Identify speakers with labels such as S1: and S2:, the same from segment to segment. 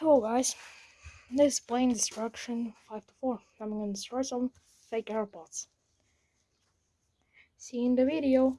S1: Hello guys, this is Plane Destruction 5 to 4. I'm gonna destroy some fake AirPods. See you in the video.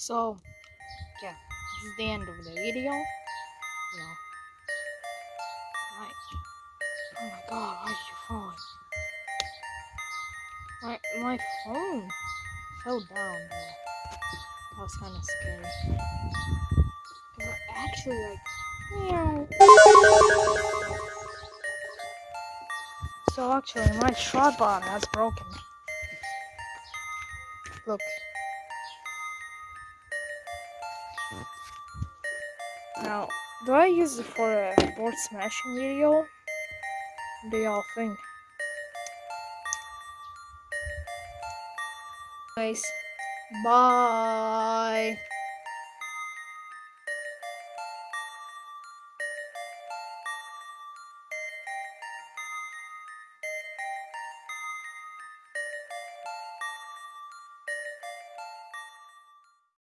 S1: So, yeah, this is the end of the video. Yeah. My, oh my god, why did you fall? My, my phone fell down. That was kind of scary. Cause I actually like. So actually, my tripod has broken. Look. Now, do I use it for a board smashing video? What do y'all think? Guys, bye.